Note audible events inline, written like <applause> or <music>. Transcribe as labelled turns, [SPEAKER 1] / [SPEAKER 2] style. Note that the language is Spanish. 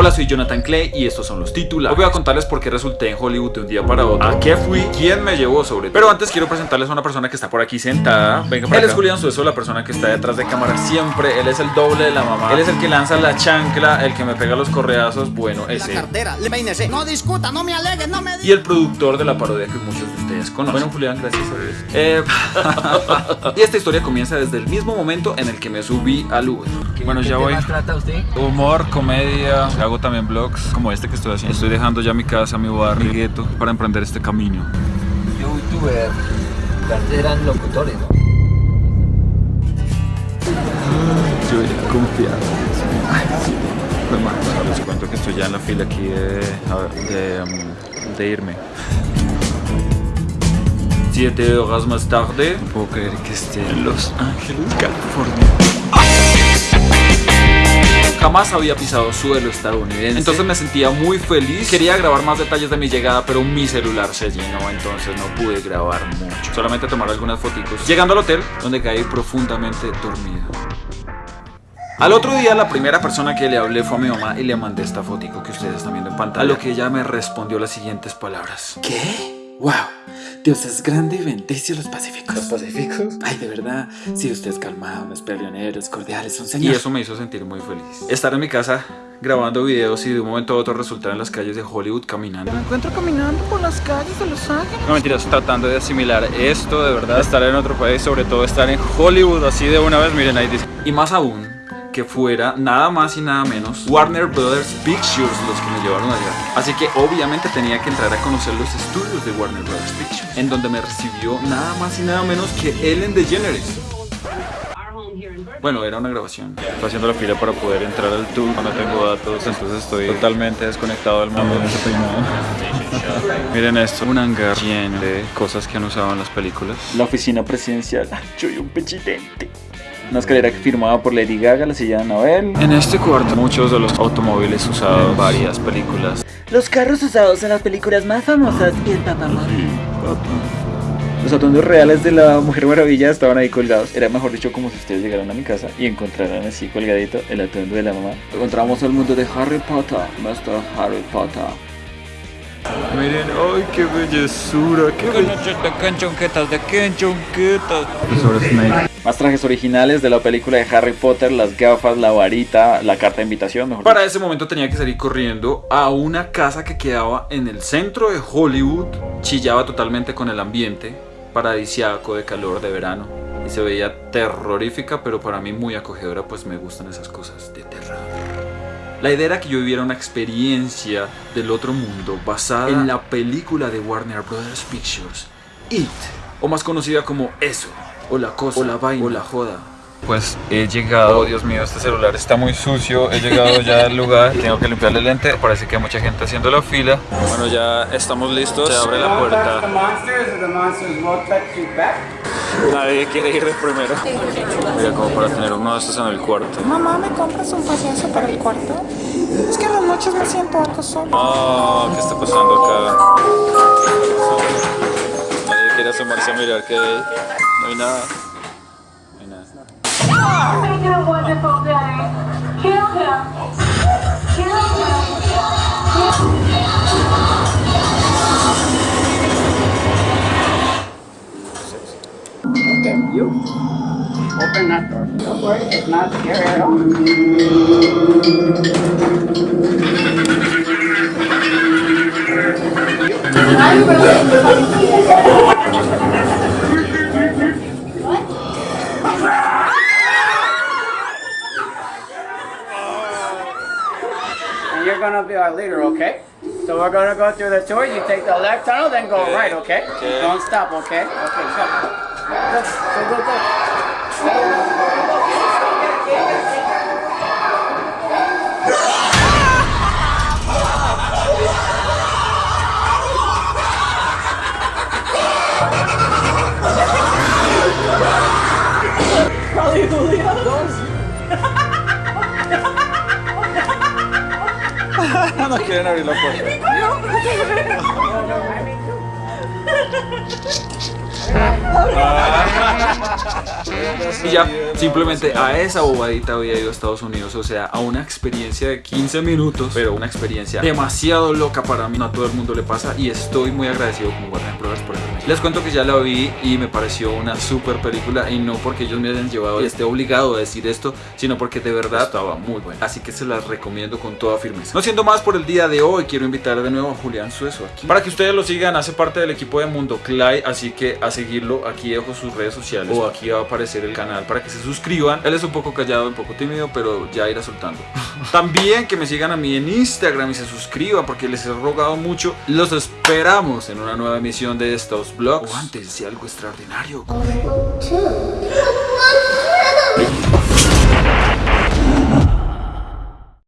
[SPEAKER 1] Hola, soy Jonathan Clay y estos son los títulos. Hoy voy a contarles por qué resulté en Hollywood de un día para otro. ¿A qué fui? ¿Quién me llevó sobre todo? Pero antes quiero presentarles a una persona que está por aquí sentada. Venga, Él es Julián Sueso, la persona que está detrás de cámara siempre. Él es el doble de la mamá. Él es el que lanza la chancla, el que me pega los correazos. Bueno, ese.
[SPEAKER 2] cartera, le. No discuta, no me alegue, no me
[SPEAKER 1] Y el productor de la parodia que muchos de ustedes conocen. Bueno, Julián, gracias a Dios. Eh, <laughs> y esta historia comienza desde el mismo momento en el que me subí al Uber. Bueno, ya voy.
[SPEAKER 2] trata usted?
[SPEAKER 1] Humor, comedia, hago también vlogs como este que estoy haciendo. Estoy dejando ya mi casa, mi barrio, mi gueto para emprender este camino.
[SPEAKER 2] Youtuber, eran locutores, ¿no?
[SPEAKER 1] Yo ya confiado. Les cuento que estoy ya en la fila aquí de, de, um, de irme. Siete horas más tarde, no puedo creer que esté en Los Ángeles, California. Jamás había pisado suelo estadounidense Entonces me sentía muy feliz Quería grabar más detalles de mi llegada Pero mi celular se llenó Entonces no pude grabar mucho Solamente tomar algunas fotos Llegando al hotel Donde caí profundamente dormido al otro día la primera persona que le hablé fue a mi mamá y le mandé esta fotico que ustedes están viendo en pantalla. A lo que ella me respondió las siguientes palabras.
[SPEAKER 3] ¿Qué? ¡Wow! Dios es grande y bendice a los pacíficos.
[SPEAKER 1] ¿Los pacíficos?
[SPEAKER 3] Ay, de verdad, si usted es calmado, no es peleoneros, cordiales, un
[SPEAKER 1] Y eso me hizo sentir muy feliz. Estar en mi casa grabando videos y de un momento a otro resultar en las calles de Hollywood caminando.
[SPEAKER 2] Me encuentro caminando por las calles de Los Ángeles.
[SPEAKER 1] No mentiras, tratando de asimilar esto de verdad, estar en otro país, sobre todo estar en Hollywood así de una vez, miren ahí dice. Y más aún, que fuera nada más y nada menos Warner Brothers Pictures los que me llevaron allá. Así que obviamente tenía que entrar a conocer los estudios de Warner Brothers Pictures, en donde me recibió nada más y nada menos que Ellen DeGeneres. Bueno, era una grabación. Estoy haciendo la fila para poder entrar al tour. No tengo datos, entonces estoy totalmente desconectado del mundo. <laughs> Miren esto, un hangar lleno de cosas que han usado en las películas. La oficina presidencial. <laughs> Soy un pechitente. Una escalera que firmaba por Lady Gaga, la silla de Anabel. En este cuarto, muchos de los automóviles usados, varias películas.
[SPEAKER 4] Los carros usados en las películas más famosas y el Papa Móvil.
[SPEAKER 1] Los atuendos reales de la Mujer Maravilla estaban ahí colgados. Era mejor dicho como si ustedes llegaran a mi casa y encontraran así colgadito el atuendo de la mamá. Encontramos al mundo de Harry Potter, Master Harry Potter. Miren, ay, qué bellezura, qué belleza. de canchonquetas, de canchonquetas. Más trajes originales de la película de Harry Potter, las gafas, la varita, la carta de invitación. Mejor Para ese momento tenía que salir corriendo a una casa que quedaba en el centro de Hollywood. Chillaba totalmente con el ambiente paradisiaco de calor de verano. Y se veía terrorífica, pero para mí muy acogedora, pues me gustan esas cosas de terror. La idea era que yo viviera una experiencia del otro mundo basada en la película de Warner Brothers Pictures, It, o más conocida como Eso, o la cosa, o la vaina, o la joda. Pues he llegado, oh Dios mío, este celular está muy sucio, he llegado ya al lugar, tengo que limpiarle el lente, parece que hay mucha gente haciendo la fila. Bueno, ya estamos listos, se abre la puerta. Nadie quiere ir de primero. Mira, como para tener uno de estos en el cuarto.
[SPEAKER 5] Mamá, ¿me compras un payaso para el cuarto? Es que en las noches me siento algo solo.
[SPEAKER 1] Ah, ¿qué está pasando acá? A mirar. No hay nada. No nada.
[SPEAKER 6] Making a wonderful day. Kill him. Kill him.
[SPEAKER 7] Okay, you open that door. Don't worry, it's not scary at all. And you're be our leader, okay? So we're gonna go through the tour. You take the left tunnel, then go right, okay? Don't stop, okay? Okay, go. Go, go, go, go.
[SPEAKER 1] No quieren abrir la puerta. <laughs> Y ya, simplemente a esa bobadita había ido a Estados Unidos, o sea, a una experiencia de 15 minutos, pero una experiencia demasiado loca para mí, no a todo el mundo le pasa y estoy muy agradecido con Warner Brothers por haberme Les cuento que ya la vi y me pareció una super película y no porque ellos me hayan llevado y esté obligado a decir esto, sino porque de verdad estaba muy buena. Así que se las recomiendo con toda firmeza. No siendo más por el día de hoy, quiero invitar de nuevo a Julián Sueso aquí. Para que ustedes lo sigan, hace parte del equipo de Mundo Clay, así que a seguirlo, aquí dejo sus redes sociales o aquí va a aparecer el canal para que se suscriban. Él es un poco callado, un poco tímido, pero ya irá soltando. <laughs> También que me sigan a mí en Instagram y se suscriban porque les he rogado mucho. Los esperamos en una nueva emisión de estos vlogs. O antes de algo extraordinario.